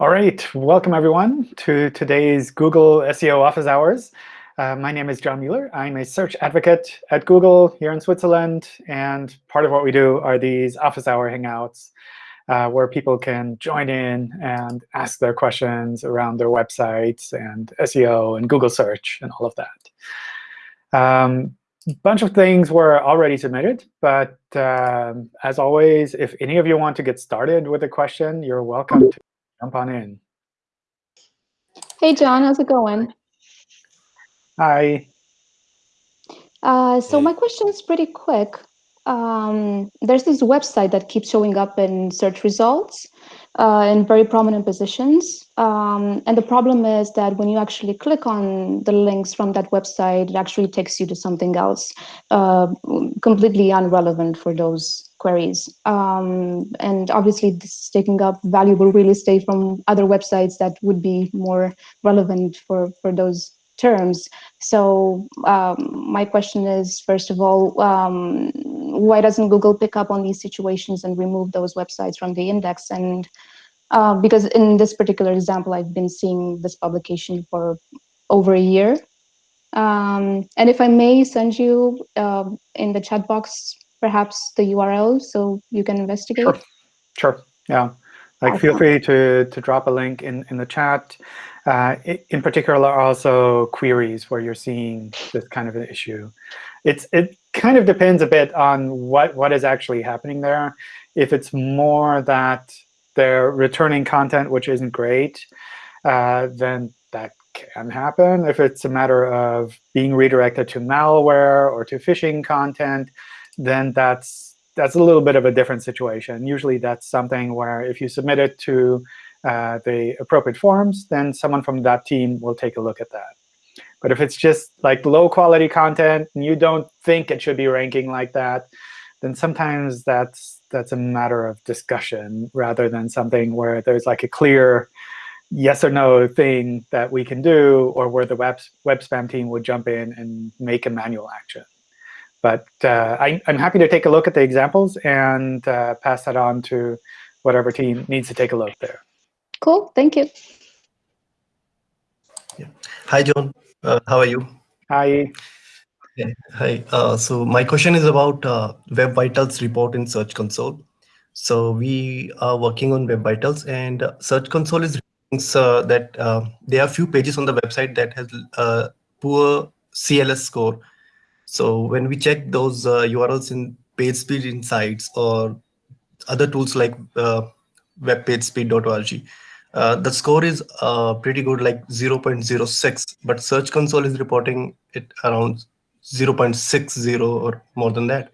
All right, welcome everyone to today's Google SEO Office Hours. Uh, my name is John Mueller. I'm a search advocate at Google here in Switzerland. And part of what we do are these office hour hangouts uh, where people can join in and ask their questions around their websites and SEO and Google search and all of that. Um, bunch of things were already submitted. But um, as always, if any of you want to get started with a question, you're welcome to jump on in. Hey, John. How's it going? Hi. Uh, so my question is pretty quick. Um, there's this website that keeps showing up in search results uh, in very prominent positions. Um, and the problem is that when you actually click on the links from that website, it actually takes you to something else uh, completely irrelevant for those queries. Um, and obviously, this is taking up valuable real estate from other websites that would be more relevant for, for those terms. So um, my question is, first of all, um, why doesn't Google pick up on these situations and remove those websites from the index? And uh, because in this particular example, I've been seeing this publication for over a year. Um, and if I may send you uh, in the chat box, perhaps the URL so you can investigate. Sure, sure. yeah. Like, feel free to, to drop a link in, in the chat. Uh, in particular, also queries where you're seeing this kind of an issue. It's It kind of depends a bit on what, what is actually happening there. If it's more that they're returning content which isn't great, uh, then that can happen. If it's a matter of being redirected to malware or to phishing content, then that's that's a little bit of a different situation. Usually that's something where if you submit it to uh, the appropriate forms, then someone from that team will take a look at that. But if it's just like low quality content and you don't think it should be ranking like that, then sometimes that's that's a matter of discussion rather than something where there's like a clear yes or no thing that we can do, or where the web, web spam team would jump in and make a manual action. But uh, I, am happy to take a look at the examples and uh, pass that on to whatever team needs to take a look there. Cool. Thank you. Yeah. Hi, John. Uh, how are you? Hi. Yeah. Hi. Uh, so my question is about uh, Web Vitals report in Search Console. So we are working on Web Vitals, and Search Console is uh, that uh, there are few pages on the website that has uh, poor CLS score so when we check those uh, URLs in PageSpeed Insights or other tools like uh, webpagespeed.org, uh, the score is uh, pretty good, like 0.06, but Search Console is reporting it around 0.60 or more than that.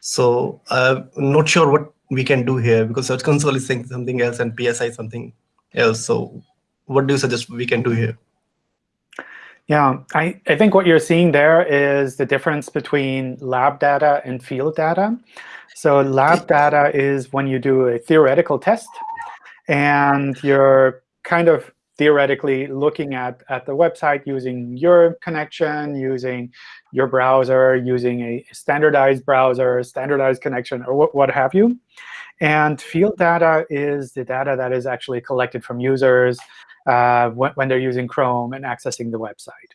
So I'm not sure what we can do here because Search Console is saying something else and PSI something else. So what do you suggest we can do here? Yeah, I, I think what you're seeing there is the difference between lab data and field data. So lab data is when you do a theoretical test, and you're kind of theoretically looking at, at the website using your connection, using your browser, using a standardized browser, standardized connection, or what, what have you. And field data is the data that is actually collected from users, uh, when, when, they're using Chrome and accessing the website.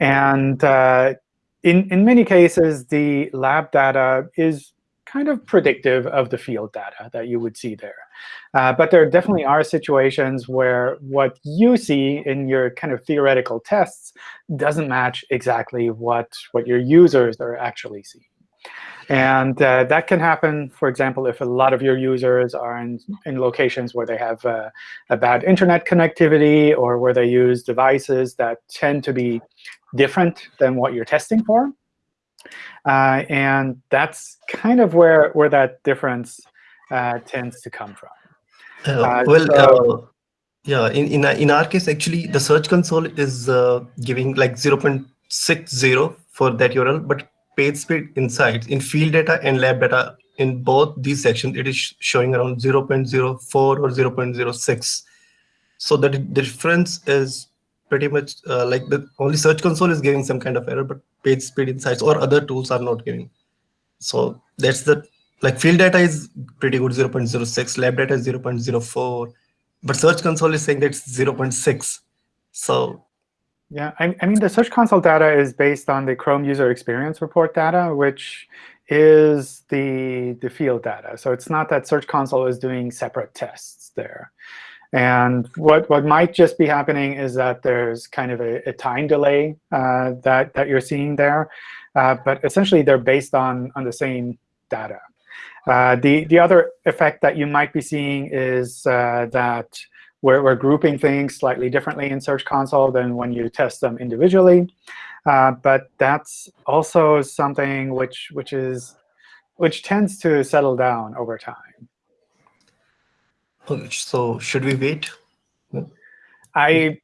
And uh, in, in many cases, the lab data is kind of predictive of the field data that you would see there. Uh, but there definitely are situations where what you see in your kind of theoretical tests doesn't match exactly what, what your users are actually seeing. And uh, that can happen, for example, if a lot of your users are in, in locations where they have uh, a bad internet connectivity or where they use devices that tend to be different than what you're testing for. Uh, and that's kind of where, where that difference uh, tends to come from. Uh, uh, well, so, yeah, in, in, in our case, actually, the Search Console is giving like 0.60 for that URL, but PageSpeed Insights in field data and lab data in both these sections, it is showing around 0.04 or 0.06. So the, the difference is pretty much uh, like the only Search Console is giving some kind of error, but page speed Insights or other tools are not giving. So that's the like field data is pretty good 0.06, lab data is 0.04, but Search Console is saying that's 0.6. So yeah, I, I, mean, the Search Console data is based on the Chrome User Experience Report data, which is the, the field data. So it's not that Search Console is doing separate tests there. And what, what might just be happening is that there's kind of a, a time delay uh, that, that you're seeing there. Uh, but essentially, they're based on, on the same data. Uh, the, the other effect that you might be seeing is uh, that we're, we're, grouping things slightly differently in Search Console than when you test them individually. Uh, but that's also something which, which, is, which tends to settle down over time. So should we wait? I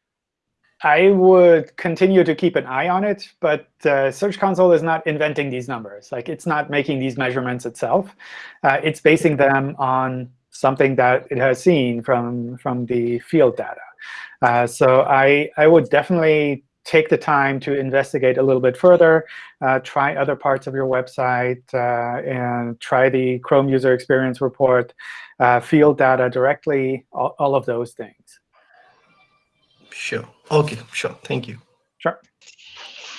I would continue to keep an eye on it, but uh, Search Console is not inventing these numbers. Like it's not making these measurements itself. Uh, it's basing them on something that it has seen from from the field data. Uh, so I I would definitely take the time to investigate a little bit further, uh, try other parts of your website, uh, and try the Chrome User Experience Report, uh, field data directly, all, all of those things. Sure. OK, sure. Thank you. Sure.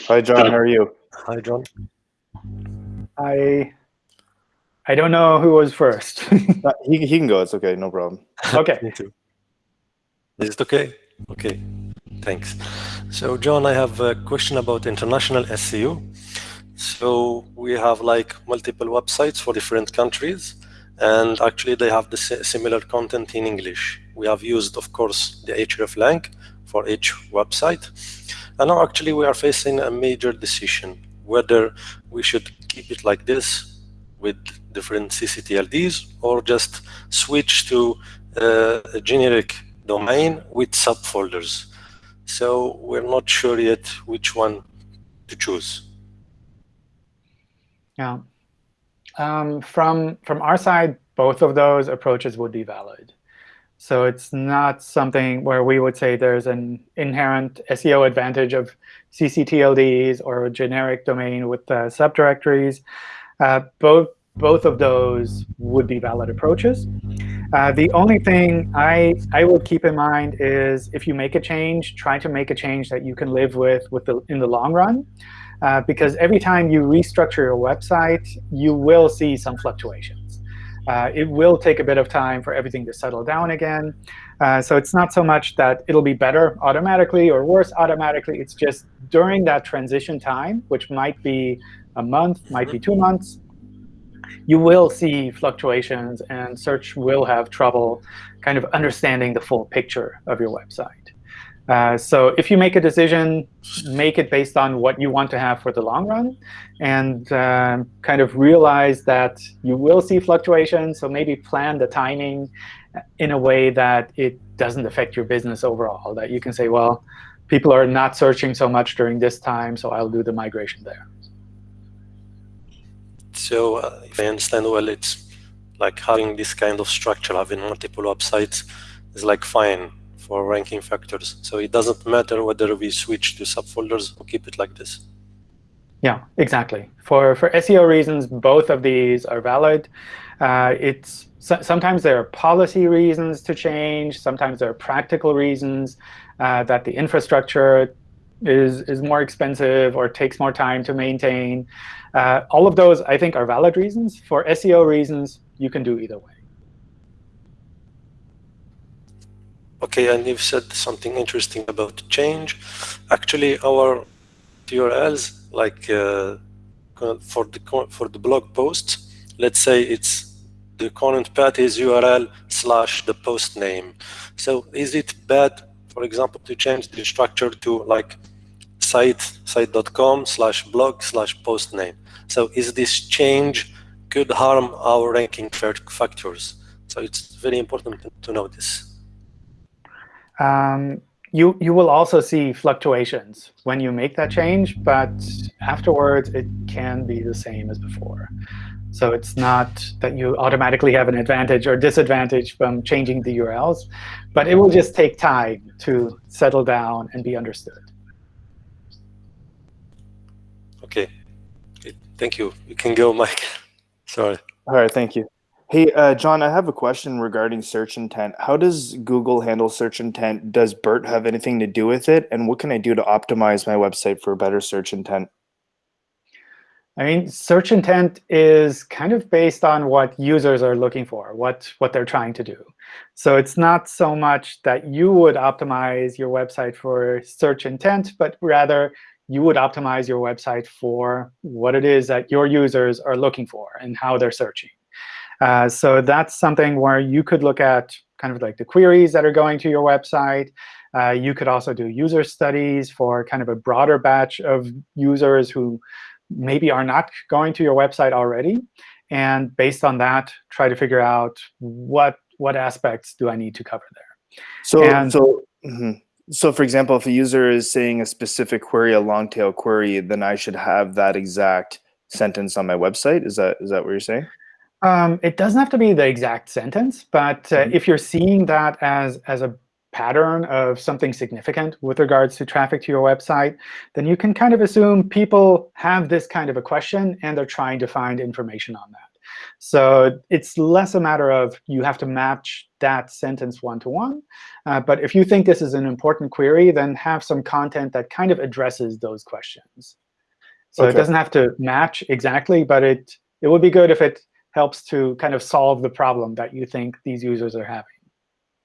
Hi, John. How are you? Hi, John. I I don't know who was first. he, he can go. It's OK. No problem. OK. Me too. Is it OK? OK. Thanks. So, John, I have a question about international SEO. So we have like multiple websites for different countries, and actually they have the similar content in English. We have used, of course, the hreflang for each website. And now actually we are facing a major decision, whether we should keep it like this with different CCTLDs or just switch to uh, a generic domain with subfolders. So we're not sure yet which one to choose. Yeah. Um, from from our side, both of those approaches would be valid. So it's not something where we would say there's an inherent SEO advantage of ccTLDs or a generic domain with uh, subdirectories. Uh, both both of those would be valid approaches. Uh, the only thing I, I would keep in mind is if you make a change, try to make a change that you can live with, with the, in the long run. Uh, because every time you restructure your website, you will see some fluctuations. Uh, it will take a bit of time for everything to settle down again. Uh, so it's not so much that it'll be better automatically or worse automatically. It's just during that transition time, which might be a month, might be two months, you will see fluctuations, and search will have trouble kind of understanding the full picture of your website. Uh, so if you make a decision, make it based on what you want to have for the long run, and uh, kind of realize that you will see fluctuations. So maybe plan the timing in a way that it doesn't affect your business overall. That you can say, well, people are not searching so much during this time, so I'll do the migration there. So uh, if I understand well, it's like having this kind of structure, having multiple websites is like fine for ranking factors. So it doesn't matter whether we switch to subfolders or keep it like this. Yeah, exactly. For for SEO reasons, both of these are valid. Uh, it's so, sometimes there are policy reasons to change. Sometimes there are practical reasons uh, that the infrastructure is is more expensive or takes more time to maintain. Uh, all of those, I think, are valid reasons. For SEO reasons, you can do either way. Okay, and you've said something interesting about change. Actually, our URLs, like uh, for the for the blog posts, let's say it's the current path is URL slash the post name. So is it bad, for example, to change the structure to like site site.com slash blog slash post name? So is this change could harm our ranking factors? So it's very important to know this. Um, you, you will also see fluctuations when you make that change, but afterwards it can be the same as before. So it's not that you automatically have an advantage or disadvantage from changing the URLs, but it will just take time to settle down and be understood. OK. Thank you. You can go, Mike. Sorry. All right. Thank you. Hey, uh, John, I have a question regarding search intent. How does Google handle search intent? Does BERT have anything to do with it? And what can I do to optimize my website for better search intent? I mean, search intent is kind of based on what users are looking for, what, what they're trying to do. So it's not so much that you would optimize your website for search intent, but rather you would optimize your website for what it is that your users are looking for and how they're searching. Uh, so that's something where you could look at kind of like the queries that are going to your website. Uh, you could also do user studies for kind of a broader batch of users who maybe are not going to your website already. And based on that, try to figure out what, what aspects do I need to cover there. So, And- so, mhm. So for example, if a user is saying a specific query, a long tail query, then I should have that exact sentence on my website. Is that is that what you're saying? Um, it doesn't have to be the exact sentence, but uh, Mhm. if you're seeing that as, as a pattern of something significant with regards to traffic to your website, then you can kind of assume people have this kind of a question, and they're trying to find information on that. So it's less a matter of you have to match that sentence one-to-one. Uh, but if you think this is an important query, then have some content that kind of addresses those questions. So it doesn't have to match exactly, but it, it would be good if it helps to kind of solve the problem that you think these users are having.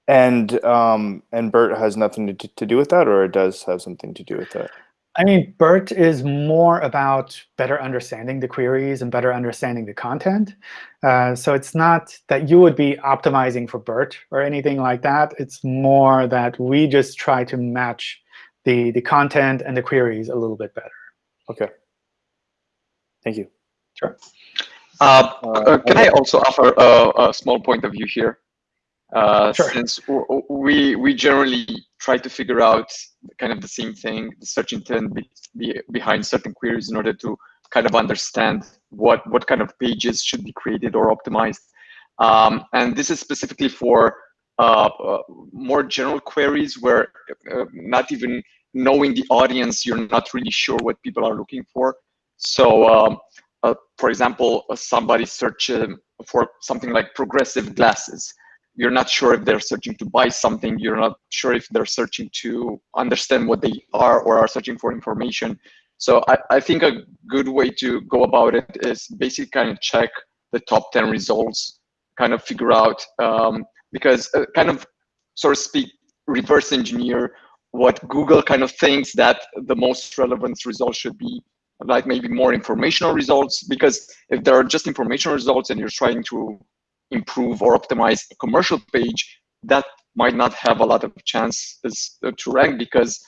And um, and BERT has nothing to, to do with that, or it does have something to do with that. I mean, BERT is more about better understanding the queries and better understanding the content. Uh, so it's not that you would be optimizing for BERT or anything like that. It's more that we just try to match the, the content and the queries a little bit better. Okay. Thank you. Sure. Uh, Uh, uh, can I also offer a, a small point of view here? Uh, Sure. Since we we generally try to figure out kind of the same thing, the search intent be, be behind certain queries in order to kind of understand what what kind of pages should be created or optimized. Um, and this is specifically for uh, uh, more general queries where uh, not even knowing the audience, you're not really sure what people are looking for. So um, uh, for example, uh, somebody search um, for something like progressive glasses. You're not sure if they're searching to buy something. You're not sure if they're searching to understand what they are or are searching for information. So I, I think a good way to go about it is basically kind of check the top 10 results, kind of figure out, um, because uh, kind of, so to speak, reverse engineer what Google kind of thinks that the most relevant results should be like maybe more informational results because if there are just informational results and you're trying to improve or optimize a commercial page that might not have a lot of chances to rank because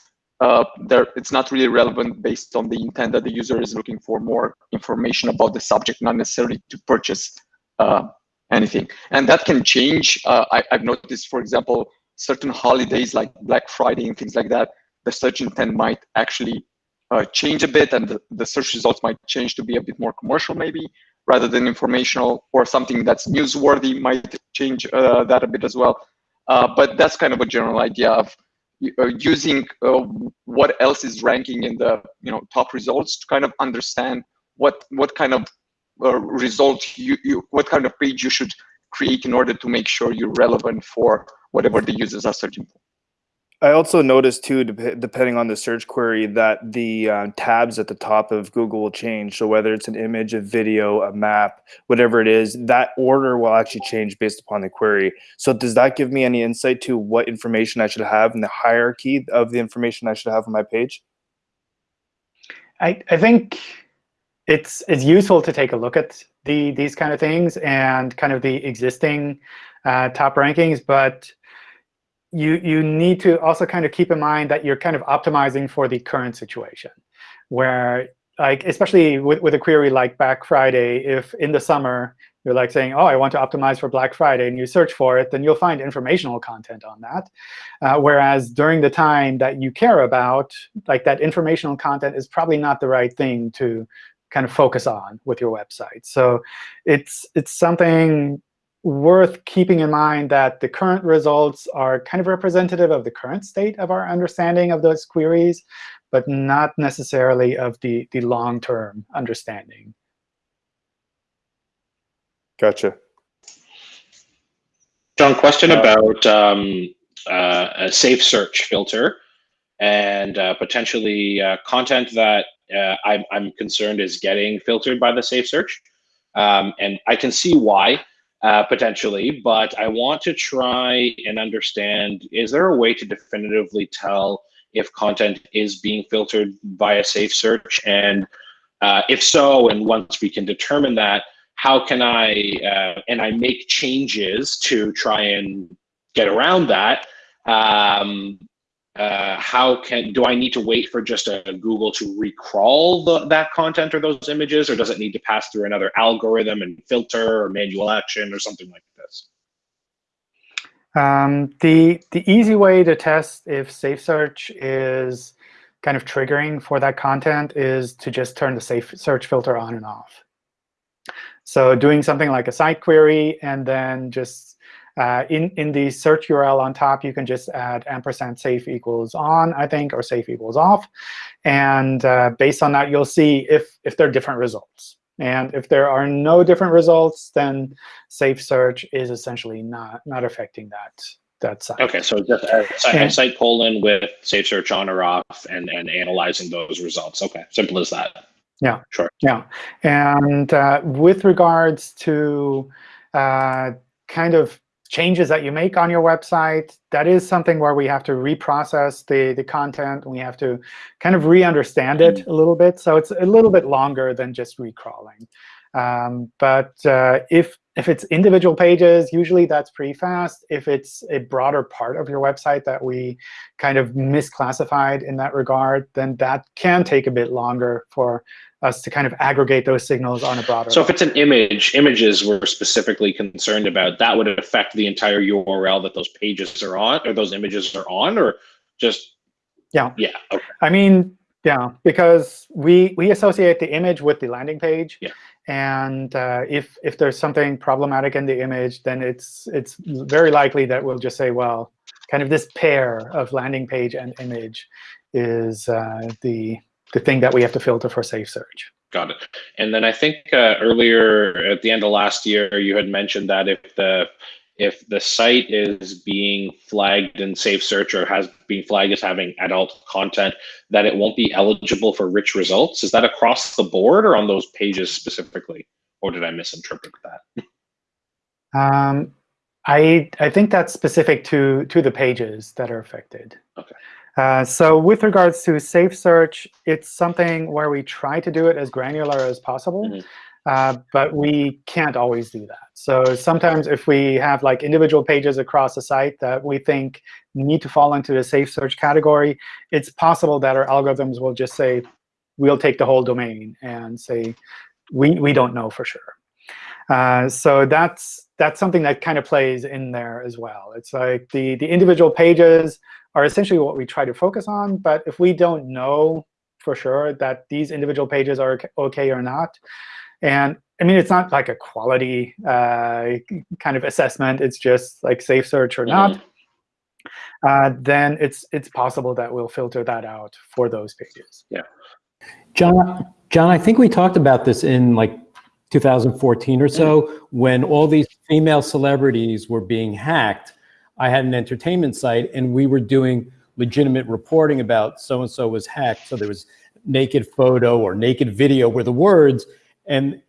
uh, it's not really relevant based on the intent that the user is looking for more information about the subject not necessarily to purchase uh, anything. And that can change. Uh, I, i've noticed for example certain holidays like black friday and things like that the search intent might actually uh, change a bit and the, the, search results might change to be a bit more commercial maybe rather than informational or something that's newsworthy might change uh, that a bit as well. Uh, but that's kind of a general idea of uh, using uh, what else is ranking in the you know top results to kind of understand what what kind of uh, result you, you what kind of page you should create in order to make sure you're relevant for whatever the users are searching for I also noticed too, dep depending on the search query, that the uh, tabs at the top of Google will change. So whether it's an image, a video, a map, whatever it is, that order will actually change based upon the query. So does that give me any insight to what information I should have in the hierarchy of the information I should have on my page? I, I think it's it's useful to take a look at the these kind of things and kind of the existing uh, top rankings, but you you need to also kind of keep in mind that you're kind of optimizing for the current situation, where like especially with, with a query like Black Friday, if in the summer you're like saying, oh, I want to optimize for Black Friday, and you search for it, then you'll find informational content on that. Uh, whereas during the time that you care about, like that informational content is probably not the right thing to kind of focus on with your website. So it's it's something worth keeping in mind that the current results are kind of representative of the current state of our understanding of those queries, but not necessarily of the, the long-term understanding. Gotcha. John, question about um, uh, a safe search filter and uh, potentially uh, content that uh, I'm, I'm, concerned is getting filtered by the safe search. Um, and I can see why uh, potentially, but I want to try and understand, is there a way to definitively tell if content is being filtered via safe search? And uh, if so, and once we can determine that, how can I, uh, and I make changes to try and get around that, um, uh, how can do I need to wait for just a, Google to recrawl the, that content or those images, or does it need to pass through another algorithm and filter or manual action or something like this? Um, the the easy way to test if Safe Search is kind of triggering for that content is to just turn the Safe Search filter on and off. So doing something like a site query and then just uh, in, in the search URL on top, you can just add ampersand safe equals on, I think, or safe equals off. And uh, based on that, you'll see if, if there are different results. And if there are no different results, then safe search is essentially not, not affecting that, that site. OK, so just a, site colon with safe search on or off and, and analyzing those results. OK, simple as that. Yeah, sure. Yeah, and uh, with regards to uh, kind of changes that you make on your website, that is something where we have to reprocess the, the content. We have to kind of re-understand it a little bit. So it's a little bit longer than just recrawling. Um, but uh, if, if it's individual pages, usually that's pretty fast. If it's a broader part of your website that we kind of misclassified in that regard, then that can take a bit longer for us to kind of aggregate those signals on a broader. So if it's an image, images we're specifically concerned about, that would affect the entire URL that those pages are on, or those images are on, or just yeah, yeah. Okay. I mean, yeah, because we we associate the image with the landing page. Yeah. And uh, if if there's something problematic in the image, then it's it's very likely that we'll just say, well, kind of this pair of landing page and image is uh, the the thing that we have to filter for safe search. Got it. And then I think uh, earlier at the end of last year, you had mentioned that if the if the site is being flagged in safe search or has been flagged as having adult content, that it won't be eligible for rich results. Is that across the board or on those pages specifically? Or did I misinterpret that? Um, I I think that's specific to to the pages that are affected. Okay. Uh, so with regards to safe search, it's something where we try to do it as granular as possible. Mm -hmm. uh, but we can't always do that. So sometimes if we have like individual pages across a site that we think need to fall into the safe search category, it's possible that our algorithms will just say, we'll take the whole domain and say, we, we don't know for sure. Uh, so that's that's something that kind of plays in there as well. It's like the, the individual pages are essentially what we try to focus on. But if we don't know for sure that these individual pages are OK or not, and I mean, it's not like a quality uh, kind of assessment. It's just like safe search or not. Mm -hmm. uh, then it's it's possible that we'll filter that out for those pages. Yeah. John, John, I think we talked about this in like 2014 or so, mm -hmm. when all these female celebrities were being hacked I had an entertainment site and we were doing legitimate reporting about so-and-so was hacked. So there was naked photo or naked video were the words. And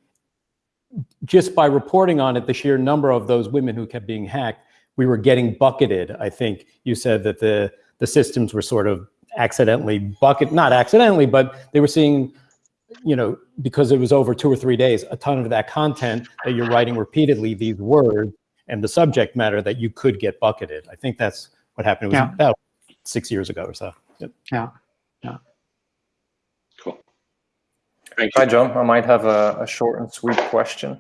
just by reporting on it, the sheer number of those women who kept being hacked, we were getting bucketed. I think you said that the, the systems were sort of accidentally bucket, not accidentally, but they were seeing, you know, because it was over two or three days, a ton of that content that you're writing repeatedly, these words, and the subject matter that you could get bucketed. I think that's what happened. It was yeah. about six years ago or so. Yeah. Yeah. Cool. Hi, John. I might have a, a short and sweet question.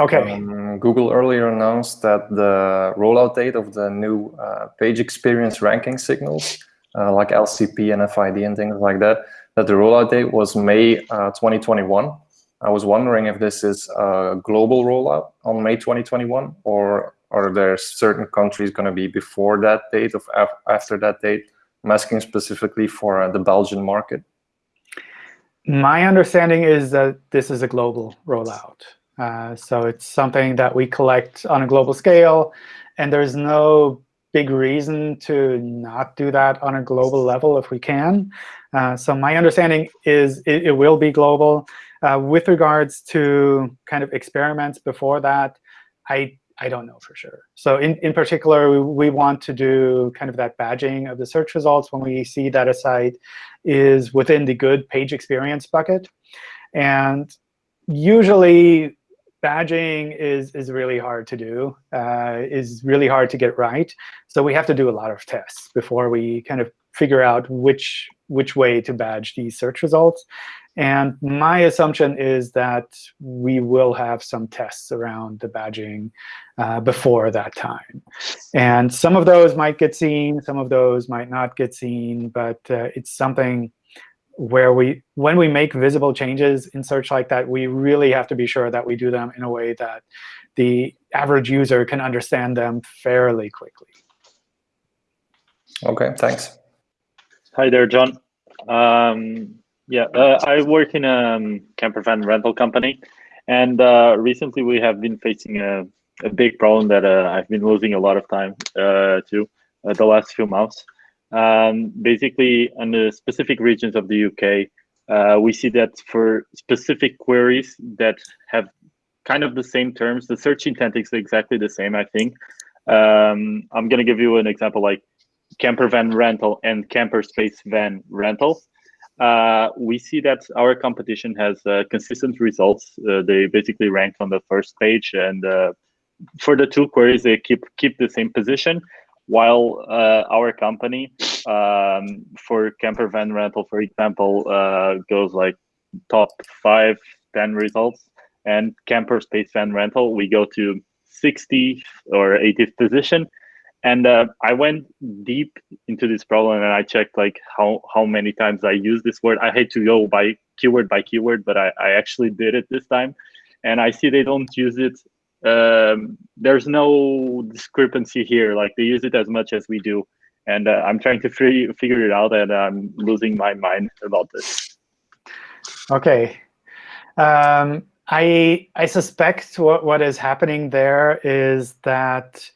Okay. Um, Google earlier announced that the rollout date of the new uh, page experience ranking signals, uh, like LCP and FID and things like that, that the rollout date was May uh, 2021. I was wondering if this is a global rollout on May 2021, or are there certain countries going to be before that date, or after that date? I'm asking specifically for uh, the Belgian market. My understanding is that this is a global rollout. Uh, so it's something that we collect on a global scale. And there's no big reason to not do that on a global level if we can. Uh, so my understanding is it, it will be global. Uh, with regards to kind of experiments before that, I I don't know for sure. So in, in particular, we, we want to do kind of that badging of the search results when we see that a site is within the good page experience bucket. And usually, badging is, is really hard to do, uh, is really hard to get right. So we have to do a lot of tests before we kind of figure out which, which way to badge these search results. And my assumption is that we will have some tests around the badging uh, before that time. And some of those might get seen, some of those might not get seen, but uh, it's something where we, when we make visible changes in search like that, we really have to be sure that we do them in a way that the average user can understand them fairly quickly. OK, thanks. Hi there, John. Um, yeah, uh, I work in a um, camper van rental company, and uh, recently we have been facing a, a big problem that uh, I've been losing a lot of time uh, to uh, the last few months. Um, basically, in the specific regions of the UK, uh, we see that for specific queries that have kind of the same terms, the search intent is exactly the same, I think. Um, I'm going to give you an example like camper van rental and camper space van rental uh, we see that our competition has uh, consistent results. Uh, they basically ranked on the first page, and uh, for the two queries, they keep keep the same position. While uh, our company, um, for camper van rental, for example, uh, goes like top five, 10 results, and camper space van rental, we go to 60 or 80th position and uh, I went deep into this problem and I checked like how how many times I use this word. I hate to go by keyword by keyword, but I, I actually did it this time, and I see they don't use it. Um, there's no discrepancy here. Like they use it as much as we do, and uh, I'm trying to figure it out, and I'm losing my mind about this. Okay. Um, I I suspect what, what is happening there is that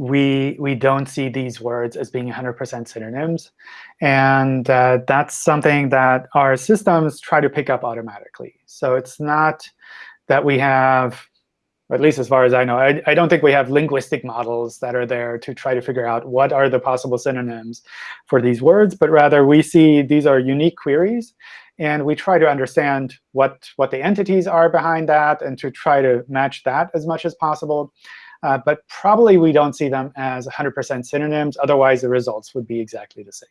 we we don't see these words as being 100% synonyms. And uh, that's something that our systems try to pick up automatically. So it's not that we have, at least as far as I know, I, I don't think we have linguistic models that are there to try to figure out what are the possible synonyms for these words, but rather we see these are unique queries. And we try to understand what, what the entities are behind that and to try to match that as much as possible. Uh, but probably we don't see them as 100% synonyms. Otherwise, the results would be exactly the same.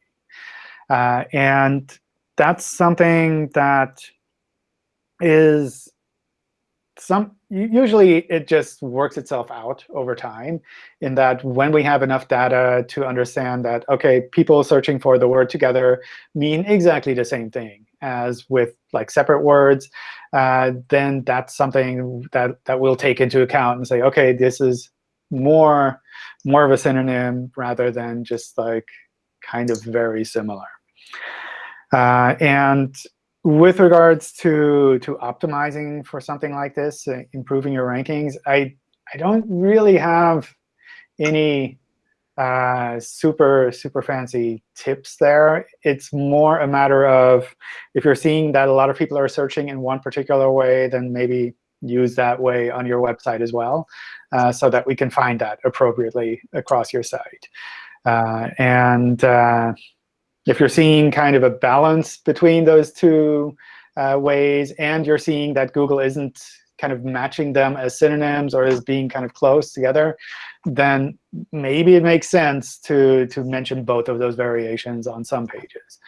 Uh, and that's something that is some usually it just works itself out over time in that when we have enough data to understand that, OK, people searching for the word together mean exactly the same thing as with like separate words, uh, then that's something that, that we'll take into account and say, OK, this is more, more of a synonym rather than just like kind of very similar. Uh, and with regards to, to optimizing for something like this, uh, improving your rankings, I, I don't really have any uh, super, super fancy tips there. It's more a matter of if you're seeing that a lot of people are searching in one particular way, then maybe use that way on your website as well, uh, so that we can find that appropriately across your site. Uh, and uh, if you're seeing kind of a balance between those two uh, ways, and you're seeing that Google isn't kind of matching them as synonyms or as being kind of close together, then maybe it makes sense to, to mention both of those variations on some pages.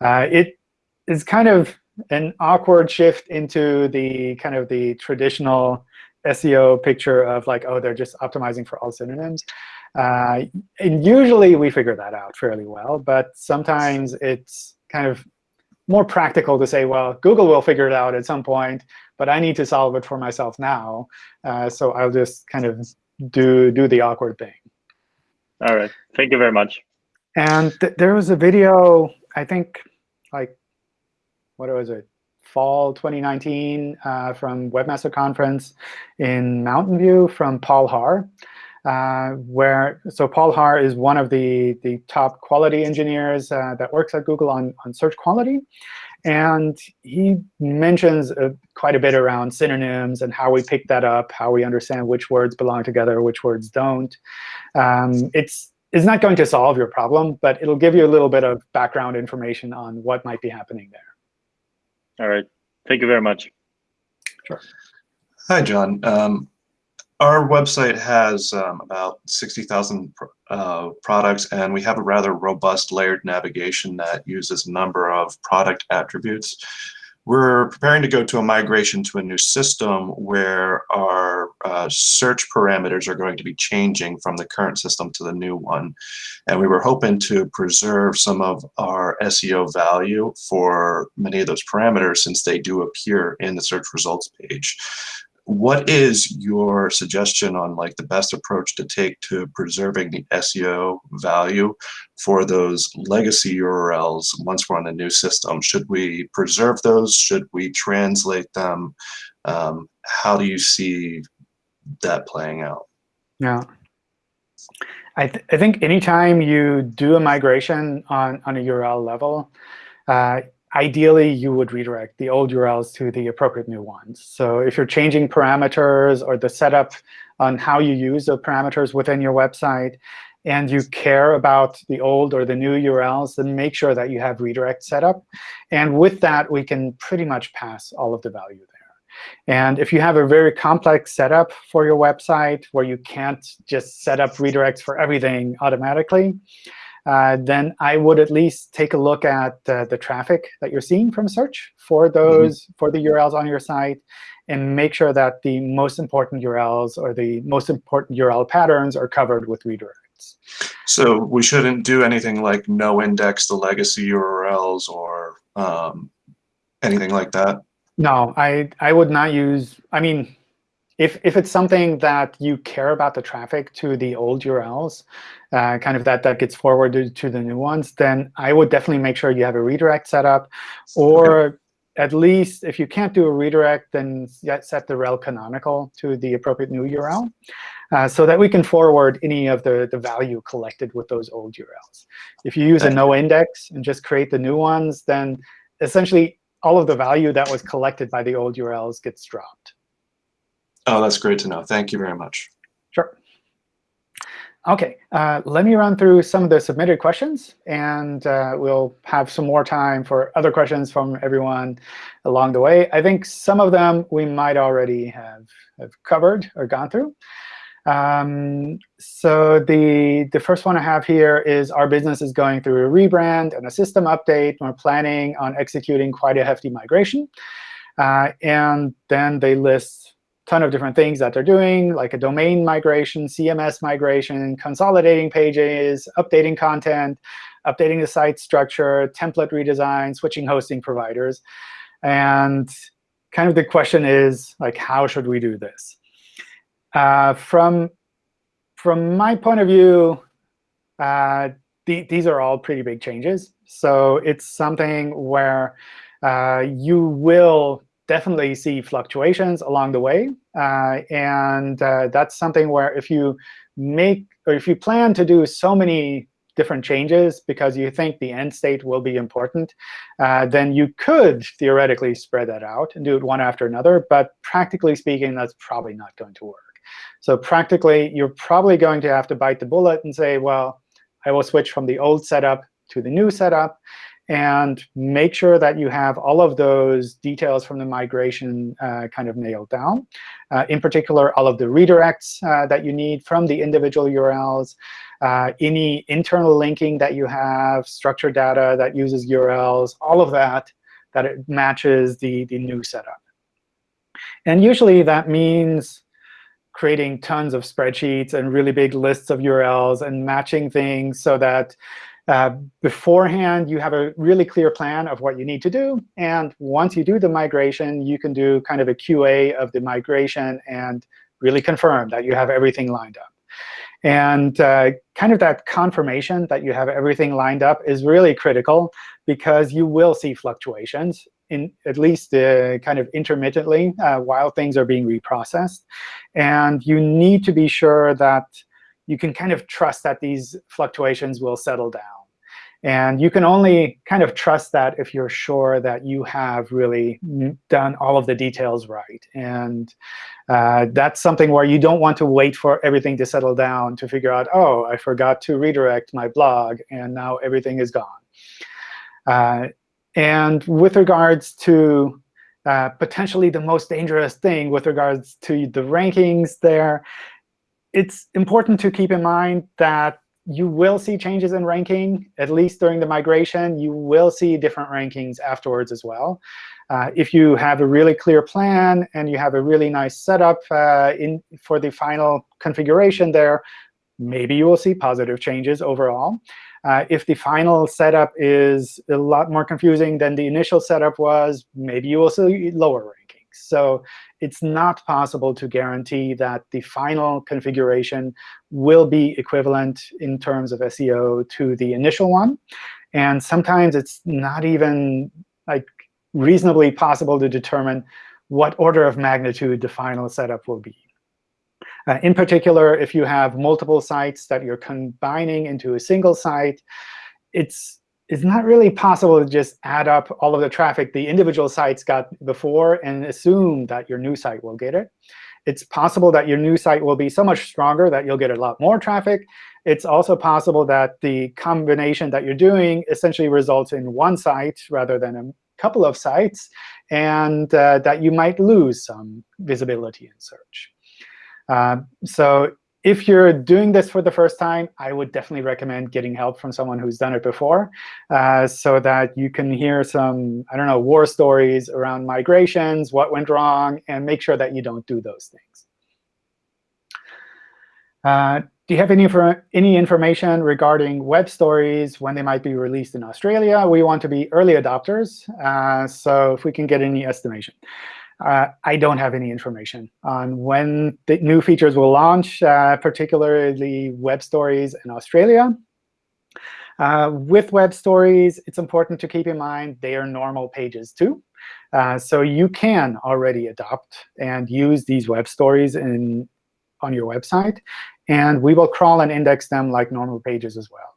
Uh, it is kind of an awkward shift into the kind of the traditional SEO picture of like, oh, they're just optimizing for all synonyms. Uh, and usually we figure that out fairly well. But sometimes it's kind of more practical to say, well, Google will figure it out at some point, but I need to solve it for myself now. Uh, so I'll just kind of do do the awkward thing. All right. Thank you very much. And th there was a video, I think, like, what was it, fall 2019 uh, from Webmaster Conference in Mountain View from Paul Haahr. Uh, where so Paul Haahr is one of the the top quality engineers uh, that works at Google on on search quality, and he mentions uh, quite a bit around synonyms and how we pick that up, how we understand which words belong together, which words don't. Um, it's it's not going to solve your problem, but it'll give you a little bit of background information on what might be happening there. All right. Thank you very much. Sure. Hi, John. Um, our website has um, about 60,000 uh, products, and we have a rather robust layered navigation that uses a number of product attributes. We're preparing to go to a migration to a new system where our uh, search parameters are going to be changing from the current system to the new one. And we were hoping to preserve some of our SEO value for many of those parameters since they do appear in the search results page what is your suggestion on like the best approach to take to preserving the SEO value for those legacy URLs once we're on a new system? Should we preserve those? Should we translate them? Um, how do you see that playing out? Yeah. I, th I think anytime you do a migration on, on a URL level, uh, ideally, you would redirect the old URLs to the appropriate new ones. So if you're changing parameters or the setup on how you use the parameters within your website, and you care about the old or the new URLs, then make sure that you have redirect set up. And with that, we can pretty much pass all of the value there. And if you have a very complex setup for your website where you can't just set up redirects for everything automatically, uh, then I would at least take a look at uh, the traffic that you're seeing from search for mm-hmm. those mm -hmm. for the URLs on your site, and make sure that the most important URLs or the most important URL patterns are covered with redirects. So we shouldn't do anything like no index the legacy URLs or um, anything like that. No, I I would not use. I mean, if, if it's something that you care about the traffic to the old URLs, uh, kind of that, that gets forwarded to the new ones, then I would definitely make sure you have a redirect set up. Or okay. at least if you can't do a redirect, then set the rel canonical to the appropriate new URL. Uh, so that we can forward any of the, the value collected with those old URLs. If you use a no index and just create the new ones, then essentially all of the value that was collected by the old URLs gets dropped. Oh, that's great to know. Thank you very much. Sure. OK, uh, let me run through some of the submitted questions, and uh, we'll have some more time for other questions from everyone along the way. I think some of them we might already have, have covered or gone through. Um, so the, the first one I have here is our business is going through a rebrand and a system update. We're planning on executing quite a hefty migration. Uh, and then they list ton of different things that they're doing, like a domain migration, CMS migration, consolidating pages, updating content, updating the site structure, template redesign, switching hosting providers. And kind of the question is, like, how should we do this? Uh, from, from my point of view, uh, the, these are all pretty big changes. So it's something where uh, you will definitely see fluctuations along the way. Uh, and uh, that's something where if you make or if you plan to do so many different changes because you think the end state will be important, uh, then you could theoretically spread that out and do it one after another. But practically speaking, that's probably not going to work. So practically, you're probably going to have to bite the bullet and say, well, I will switch from the old setup to the new setup and make sure that you have all of those details from the migration uh, kind of nailed down. Uh, in particular, all of the redirects uh, that you need from the individual URLs, uh, any internal linking that you have, structured data that uses URLs, all of that, that it matches the, the new setup. And usually that means creating tons of spreadsheets and really big lists of URLs and matching things so that uh, beforehand, you have a really clear plan of what you need to do. And once you do the migration, you can do kind of a QA of the migration and really confirm that you have everything lined up. And uh, kind of that confirmation that you have everything lined up is really critical because you will see fluctuations. in at least uh, kind of intermittently uh, while things are being reprocessed. And you need to be sure that you can kind of trust that these fluctuations will settle down. And you can only kind of trust that if you're sure that you have really done all of the details right. And uh, that's something where you don't want to wait for everything to settle down to figure out, oh, I forgot to redirect my blog, and now everything is gone. Uh, and with regards to uh, potentially the most dangerous thing with regards to the rankings there, it's important to keep in mind that you will see changes in ranking, at least during the migration. You will see different rankings afterwards as well. Uh, if you have a really clear plan and you have a really nice setup uh, in for the final configuration there, maybe you will see positive changes overall. Uh, if the final setup is a lot more confusing than the initial setup was, maybe you will see lower rankings. So it's not possible to guarantee that the final configuration will be equivalent in terms of SEO to the initial one. And sometimes it's not even like reasonably possible to determine what order of magnitude the final setup will be. Uh, in particular, if you have multiple sites that you're combining into a single site, it's it's not really possible to just add up all of the traffic the individual sites got before and assume that your new site will get it. It's possible that your new site will be so much stronger that you'll get a lot more traffic. It's also possible that the combination that you're doing essentially results in one site rather than a couple of sites, and uh, that you might lose some visibility in search. Uh, so if you're doing this for the first time, I would definitely recommend getting help from someone who's done it before uh, so that you can hear some, I don't know, war stories around migrations, what went wrong, and make sure that you don't do those things. Uh, do you have any, any information regarding web stories when they might be released in Australia? We want to be early adopters, uh, so if we can get any estimation. Uh, I don't have any information on when the new features will launch, uh, particularly web stories in Australia. Uh, with web stories, it's important to keep in mind they are normal pages too. Uh, so you can already adopt and use these web stories in, on your website. And we will crawl and index them like normal pages as well.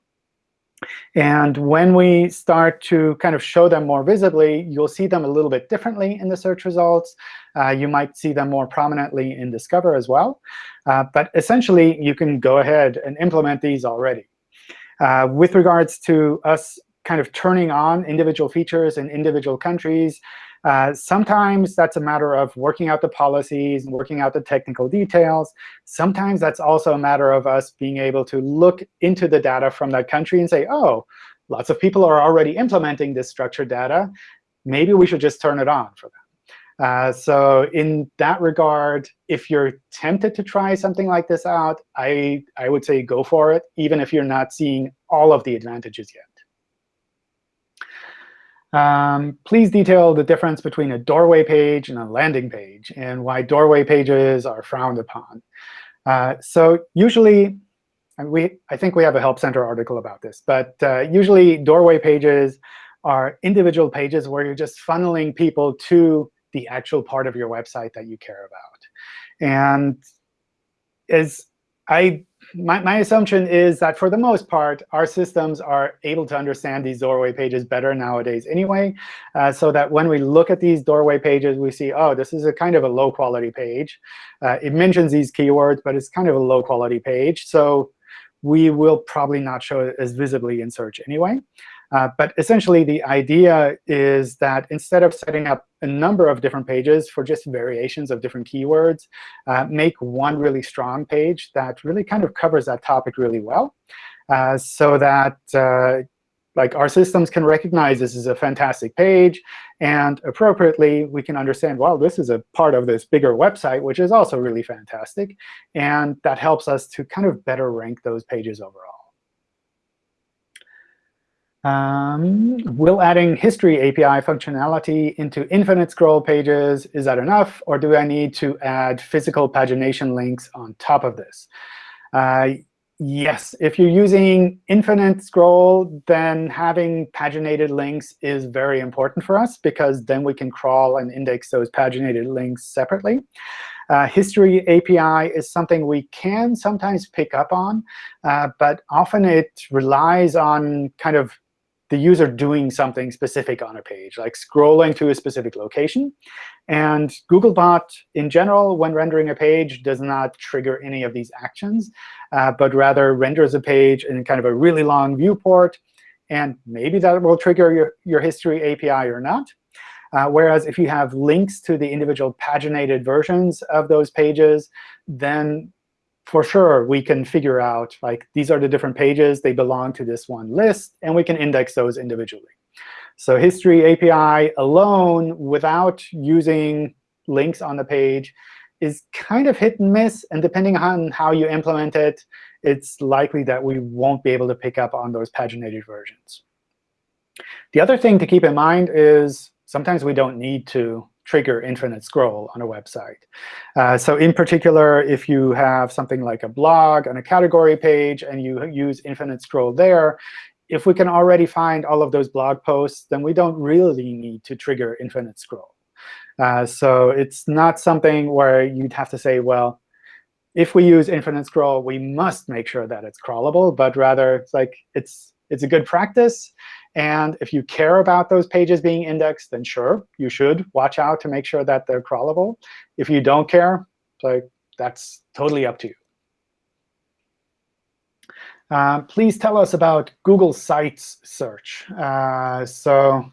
And when we start to kind of show them more visibly, you'll see them a little bit differently in the search results. Uh, you might see them more prominently in Discover as well. Uh, but essentially, you can go ahead and implement these already. Uh, with regards to us kind of turning on individual features in individual countries, uh, sometimes that's a matter of working out the policies and working out the technical details. Sometimes that's also a matter of us being able to look into the data from that country and say, oh, lots of people are already implementing this structured data. Maybe we should just turn it on for them. Uh, so in that regard, if you're tempted to try something like this out, I, I would say go for it, even if you're not seeing all of the advantages yet. Um, please detail the difference between a doorway page and a landing page and why doorway pages are frowned upon. Uh, so usually, we I think we have a Help Center article about this. But uh, usually, doorway pages are individual pages where you're just funneling people to the actual part of your website that you care about. And as I my, my assumption is that for the most part, our systems are able to understand these doorway pages better nowadays anyway, uh, so that when we look at these doorway pages, we see, oh, this is a kind of a low-quality page. Uh, it mentions these keywords, but it's kind of a low-quality page. So we will probably not show it as visibly in search anyway. Uh, but essentially, the idea is that instead of setting up a number of different pages for just variations of different keywords, uh, make one really strong page that really kind of covers that topic really well, uh, so that uh, like our systems can recognize this is a fantastic page, and appropriately, we can understand, well, this is a part of this bigger website, which is also really fantastic. And that helps us to kind of better rank those pages overall. Um, will adding history API functionality into infinite scroll pages, is that enough? Or do I need to add physical pagination links on top of this? Uh, Yes, if you're using infinite scroll, then having paginated links is very important for us, because then we can crawl and index those paginated links separately. Uh, history API is something we can sometimes pick up on, uh, but often it relies on kind of the user doing something specific on a page, like scrolling to a specific location. And Googlebot, in general, when rendering a page, does not trigger any of these actions, uh, but rather renders a page in kind of a really long viewport. And maybe that will trigger your, your history API or not. Uh, whereas if you have links to the individual paginated versions of those pages, then for sure we can figure out, like, these are the different pages. They belong to this one list. And we can index those individually. So history API alone, without using links on the page, is kind of hit and miss. And depending on how you implement it, it's likely that we won't be able to pick up on those paginated versions. The other thing to keep in mind is sometimes we don't need to trigger infinite scroll on a website. Uh, so in particular, if you have something like a blog on a category page and you use infinite scroll there, if we can already find all of those blog posts, then we don't really need to trigger infinite scroll. Uh, so it's not something where you'd have to say, well, if we use infinite scroll, we must make sure that it's crawlable. But rather, it's like it's it's a good practice. And if you care about those pages being indexed, then sure, you should watch out to make sure that they're crawlable. If you don't care, like that's totally up to you. Uh, please tell us about Google Sites search. Uh, so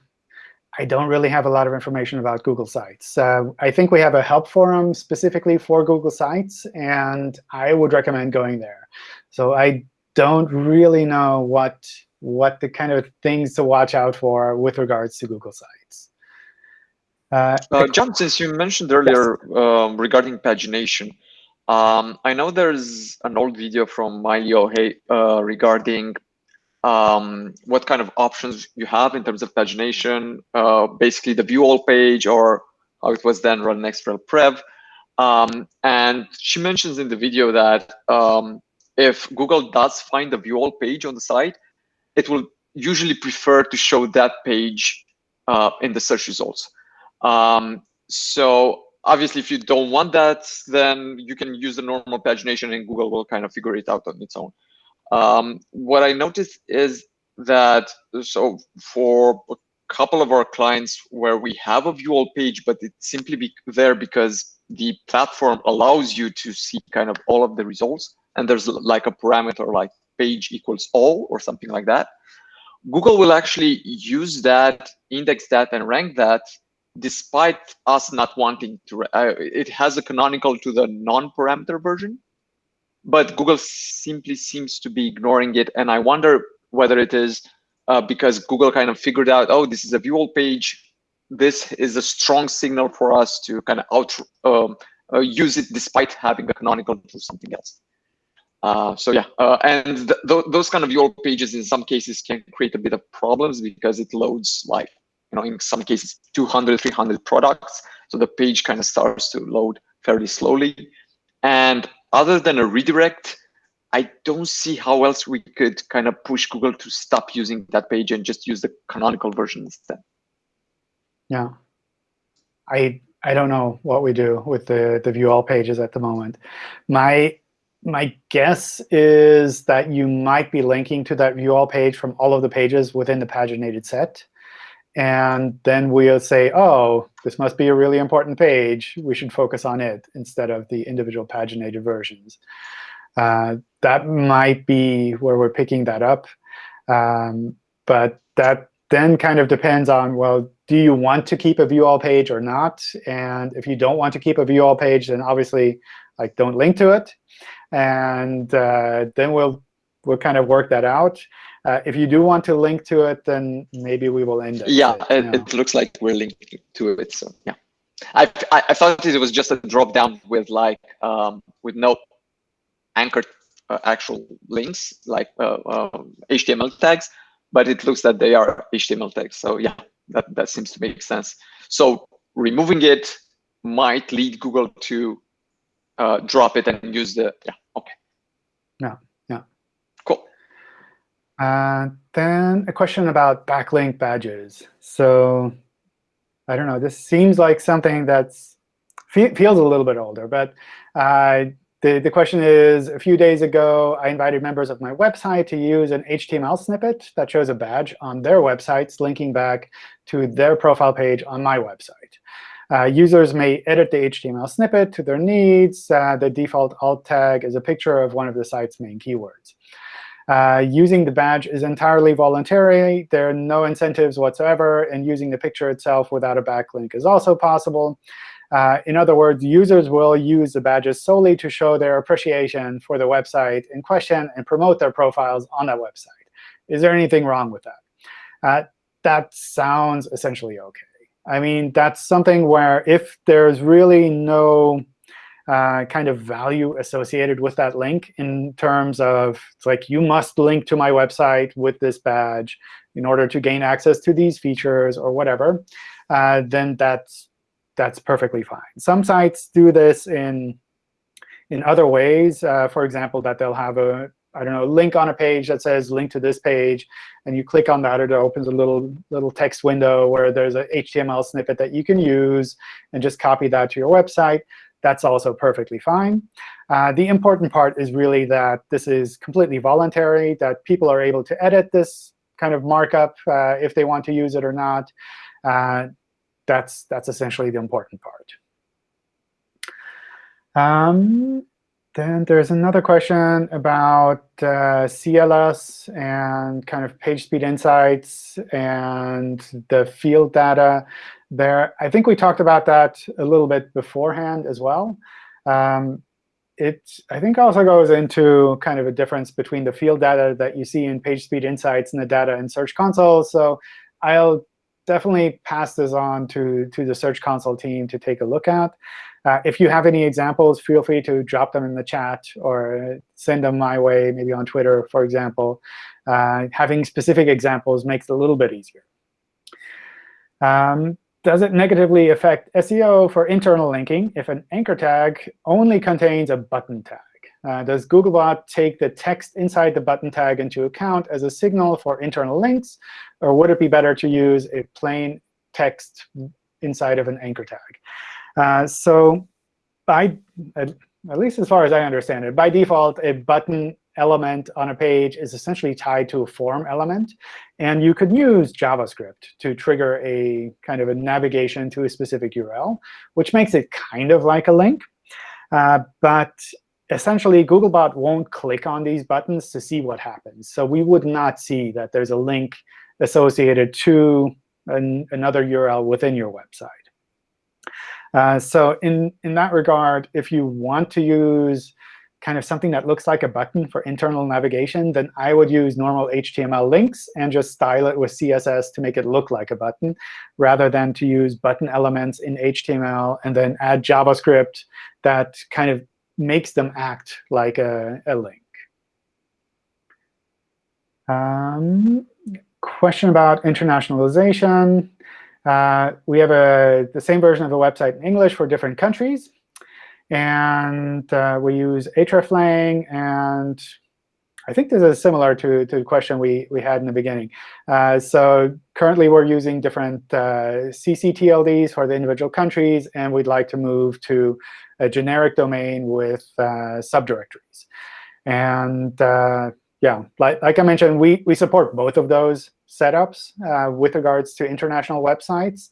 I don't really have a lot of information about Google Sites. Uh, I think we have a help forum specifically for Google Sites, and I would recommend going there. So I don't really know what what the kind of things to watch out for with regards to Google Sites. Uh, uh, John, since you mentioned earlier yes. um, regarding pagination, um, I know there's an old video from Maile Ohye, uh, regarding um, what kind of options you have in terms of pagination, uh, basically the view all page or how it was then run next rel prev. Um, and she mentions in the video that um, if Google does find the view all page on the site, it will usually prefer to show that page uh, in the search results. Um, so obviously, if you don't want that, then you can use the normal pagination and Google will kind of figure it out on its own. Um, what I noticed is that, so for a couple of our clients where we have a view all page, but it's simply be there because the platform allows you to see kind of all of the results. And there's like a parameter like page equals all or something like that. Google will actually use that, index that, and rank that despite us not wanting to. Uh, it has a canonical to the non-parameter version, but Google simply seems to be ignoring it. And I wonder whether it is uh, because Google kind of figured out, oh, this is a view all page. This is a strong signal for us to kind of out um, uh, use it despite having a canonical to something else. Uh, so yeah, uh, and th th those kind of all pages in some cases can create a bit of problems because it loads like, you know, in some cases 200, 300 products. So the page kind of starts to load fairly slowly. And other than a redirect, I don't see how else we could kind of push Google to stop using that page and just use the canonical version instead. Yeah, I I don't know what we do with the the view all pages at the moment. My my guess is that you might be linking to that view all page from all of the pages within the paginated set. And then we'll say, oh, this must be a really important page. We should focus on it instead of the individual paginated versions. Uh, that might be where we're picking that up. Um, but that then kind of depends on, well, do you want to keep a view all page or not? And if you don't want to keep a view all page, then obviously like don't link to it and uh, then we'll we'll kind of work that out. Uh, if you do want to link to it, then maybe we will end it. Yeah, it, it, looks like we're linked to it. So yeah, I, I, I thought it was just a drop down with like um, with no anchored uh, actual links like HTML uh, um, tags, but it looks that they are HTML tags. So yeah, that that seems to make sense. So removing it might lead Google to uh, drop it and use the yeah okay yeah yeah Cool. Uh, then a question about backlink badges. So I don't know. This seems like something that's fe feels a little bit older, but uh, the, the question is, a few days ago, I invited members of my website to use an HTML snippet that shows a badge on their websites linking back to their profile page on my website. Uh, users may edit the HTML snippet to their needs. Uh, the default alt tag is a picture of one of the site's main keywords. Uh, using the badge is entirely voluntary. There are no incentives whatsoever, and using the picture itself without a backlink is also possible. Uh, in other words, users will use the badges solely to show their appreciation for the website in question and promote their profiles on that website. Is there anything wrong with that? Uh, that sounds essentially OK. I mean, that's something where if there's really no uh, kind of value associated with that link in terms of it's like you must link to my website with this badge in order to gain access to these features or whatever, uh, then that's that's perfectly fine. Some sites do this in in other ways. Uh, for example, that they'll have a I don't know link on a page that says link to this page, and you click on that, it opens a little little text window where there's an HTML snippet that you can use and just copy that to your website. That's also perfectly fine. Uh, the important part is really that this is completely voluntary, that people are able to edit this kind of markup uh, if they want to use it or not. Uh, that's, that's essentially the important part. Um, then there's another question about uh, CLS and kind of page speed insights and the field data there. I think we talked about that a little bit beforehand as well. Um, it, I think, also goes into kind of a difference between the field data that you see in page speed insights and the data in Search Console. So I'll definitely pass this on to, to the Search Console team to take a look at. Uh, if you have any examples, feel free to drop them in the chat or send them my way, maybe on Twitter, for example. Uh, having specific examples makes it a little bit easier. Um, does it negatively affect SEO for internal linking if an anchor tag only contains a button tag? Uh, does Googlebot take the text inside the button tag into account as a signal for internal links? Or would it be better to use a plain text inside of an anchor tag? Uh, so by, at, at least as far as I understand it, by default, a button element on a page is essentially tied to a form element. And you could use JavaScript to trigger a kind of a navigation to a specific URL, which makes it kind of like a link. Uh, but essentially, Googlebot won't click on these buttons to see what happens. So we would not see that there's a link associated to an, another URL within your website. Uh, so in, in that regard, if you want to use kind of something that looks like a button for internal navigation, then I would use normal HTML links and just style it with CSS to make it look like a button, rather than to use button elements in HTML and then add JavaScript that kind of makes them act like a, a link. Um, question about internationalization. Uh, we have a, the same version of the website in English for different countries. And uh, we use hreflang. And I think this is similar to, to the question we, we had in the beginning. Uh, so currently, we're using different uh, ccTLDs for the individual countries. And we'd like to move to a generic domain with uh, subdirectories. And uh, yeah, like, like I mentioned, we, we support both of those setups uh, with regards to international websites,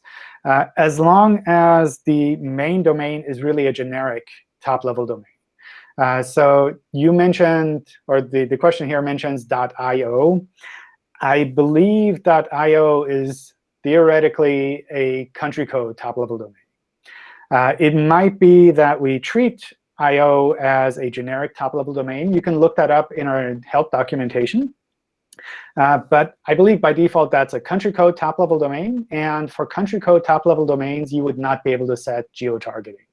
as long as the main domain is really a generic top-level domain. Uh, so you mentioned, or the, the question here mentions .io. I believe .io is theoretically a country code top-level domain. Uh, it might be that we treat IO as a generic top-level domain. You can look that up in our help documentation. Uh, but I believe by default that's a country code top-level domain. And for country code top-level domains, you would not be able to set geo-targeting.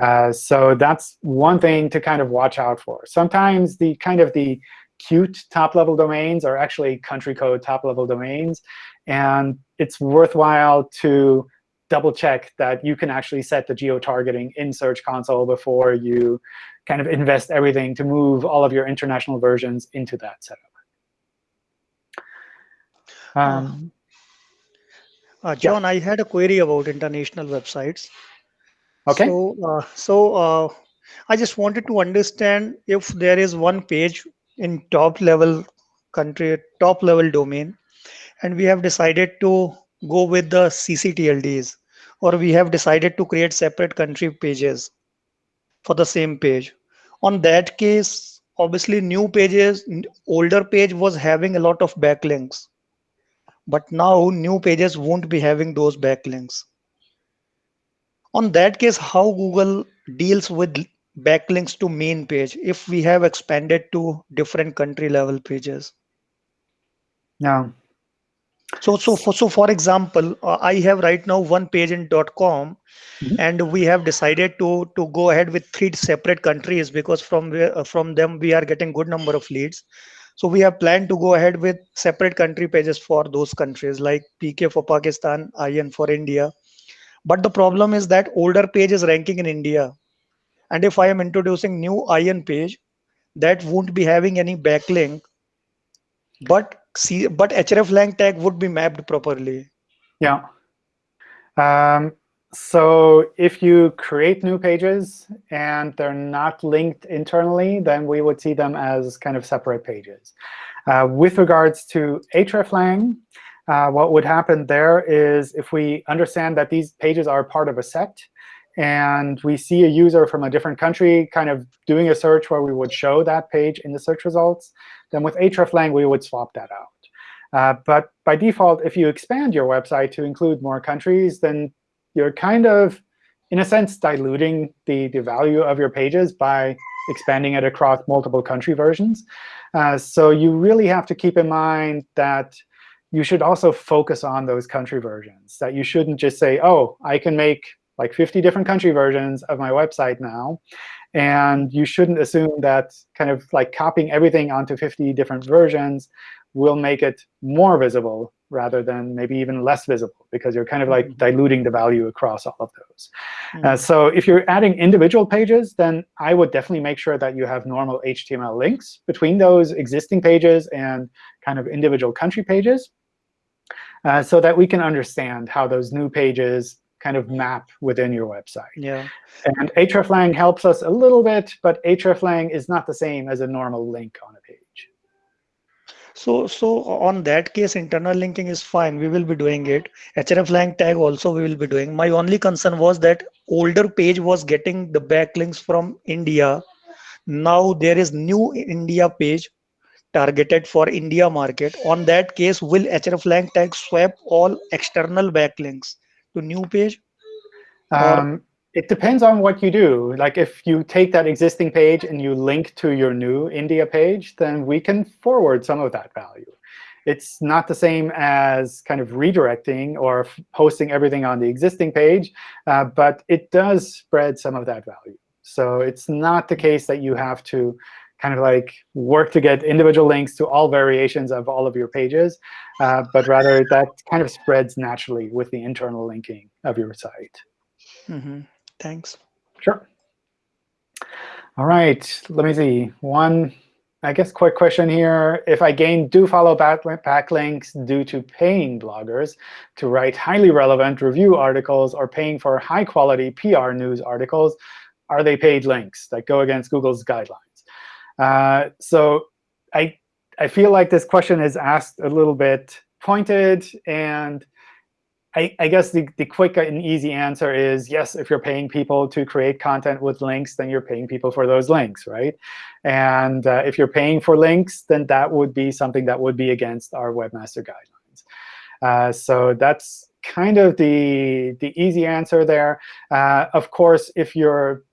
Uh, so that's one thing to kind of watch out for. Sometimes the kind of the cute top-level domains are actually country code top-level domains. And it's worthwhile to double check that you can actually set the geo-targeting in Search Console before you kind of invest everything to move all of your international versions into that setup. Um, Uh, John, I had a query about international websites. okay. So, uh, so uh, I just wanted to understand if there is one page in top level country, top level domain, and we have decided to go with the CCTLDs, or we have decided to create separate country pages for the same page. On that case, obviously new pages, older page was having a lot of backlinks, but now new pages won't be having those backlinks on that case how google deals with backlinks to main page if we have expanded to different country level pages yeah. So so for so for example uh, i have right now one page in com Mhm. and we have decided to to go ahead with three separate countries because from where uh, from them we are getting good number of leads. So we have planned to go ahead with separate country pages for those countries like pk for pakistan in for india. But the problem is that older page is ranking in india. And if i am introducing new in page that won't be having any backlink. But see but hreflang tag would be mapped properly Yeah. Um, so if you create new pages and they're not linked internally, then we would see them as kind of separate pages. Uh, with regards to hreflang, uh, what would happen there is if we understand that these pages are part of a set, and we see a user from a different country kind of doing a search where we would show that page in the search results, then with hreflang, we would swap that out. Uh, but by default, if you expand your website to include more countries, then you're kind of, in a sense, diluting the, the value of your pages by expanding it across multiple country versions. Uh, so you really have to keep in mind that you should also focus on those country versions, that you shouldn't just say, oh, I can make like 50 different country versions of my website now. And you shouldn't assume that kind of like copying everything onto 50 different versions will make it more visible rather than maybe even less visible, because you're kind of like diluting the value across all of those. Uh, so if you're adding individual pages, then I would definitely make sure that you have normal HTML links between those existing pages and kind of individual country pages, uh, so that we can understand how those new pages kind of map within your website. yeah And hreflang helps us a little bit, but hreflang is not the same as a normal link on a page. So, so on that case, internal linking is fine. We will be doing it. hreflang tag also we will be doing. My only concern was that older page was getting the backlinks from India. Now there is new India page targeted for India market. On that case, will hreflang tag swap all external backlinks to new page? Um, it depends on what you do. Like if you take that existing page and you link to your new India page, then we can forward some of that value. It's not the same as kind of redirecting or posting everything on the existing page, uh, but it does spread some of that value. So it's not the case that you have to kind of like work to get individual links to all variations of all of your pages, uh, but rather that kind of spreads naturally with the internal linking of your site. Mhm. Thanks. Sure. All right, let me see. One, I guess, quick question here. If I gain do follow back backlinks due to paying bloggers to write highly relevant review articles or paying for high quality PR news articles, are they paid links that go against Google's guidelines? Uh, so I, I feel like this question is asked a little bit pointed, and I, I guess the, the quick and easy answer is yes, if you're paying people to create content with links, then you're paying people for those links, right? And uh, if you're paying for links, then that would be something that would be against our webmaster guidelines. Uh, so that's kind of the, the easy answer there. Uh, of course, if you're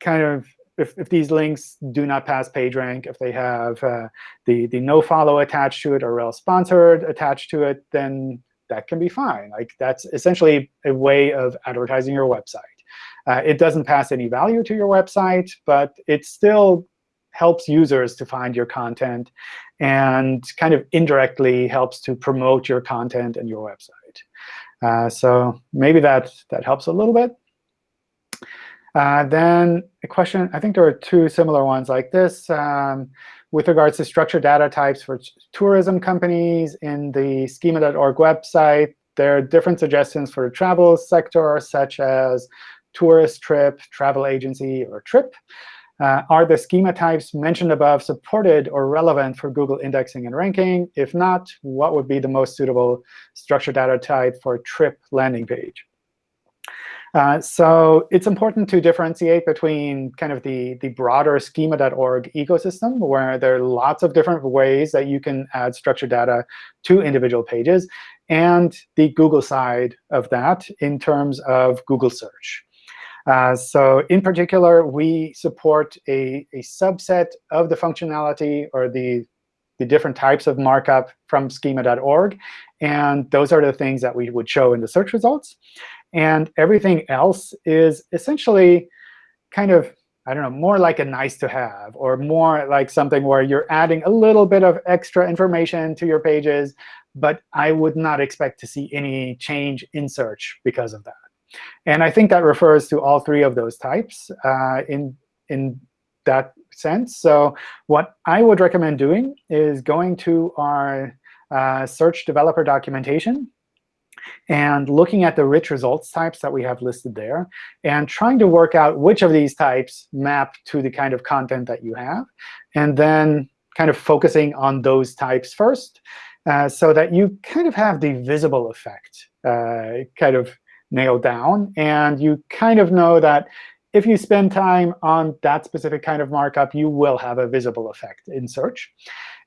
kind of if, if these links do not pass PageRank, if they have uh, the, the no follow attached to it or rel sponsored attached to it, then that can be fine. Like that's essentially a way of advertising your website. Uh, it doesn't pass any value to your website, but it still helps users to find your content and kind of indirectly helps to promote your content and your website. Uh, so maybe that, that helps a little bit. Uh, then a question, I think there are two similar ones like this. Um, with regards to structured data types for tourism companies in the schema.org website, there are different suggestions for the travel sector, such as tourist trip, travel agency, or trip. Uh, are the schema types mentioned above supported or relevant for Google indexing and ranking? If not, what would be the most suitable structured data type for a trip landing page? Uh, so it's important to differentiate between kind of the, the broader schema.org ecosystem, where there are lots of different ways that you can add structured data to individual pages, and the Google side of that in terms of Google search. Uh, so in particular, we support a, a subset of the functionality or the, the different types of markup from schema.org. And those are the things that we would show in the search results. And everything else is essentially kind of, I don't know, more like a nice to have or more like something where you're adding a little bit of extra information to your pages. But I would not expect to see any change in search because of that. And I think that refers to all three of those types uh, in, in that sense. So what I would recommend doing is going to our uh, search developer documentation and looking at the rich results types that we have listed there, and trying to work out which of these types map to the kind of content that you have, and then kind of focusing on those types first, uh, so that you kind of have the visible effect uh, kind of nailed down. And you kind of know that if you spend time on that specific kind of markup, you will have a visible effect in search.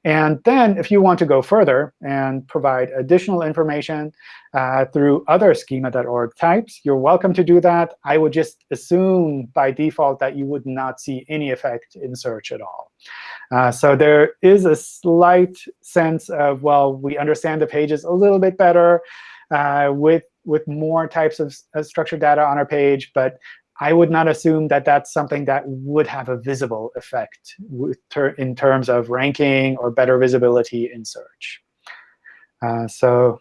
And then if you want to go further and provide additional information uh, through other schema.org types, you're welcome to do that. I would just assume by default that you would not see any effect in search at all. Uh, so there is a slight sense of, well, we understand the pages a little bit better uh, with, with more types of, of structured data on our page. But I would not assume that that's something that would have a visible effect in terms of ranking or better visibility in search. Uh, so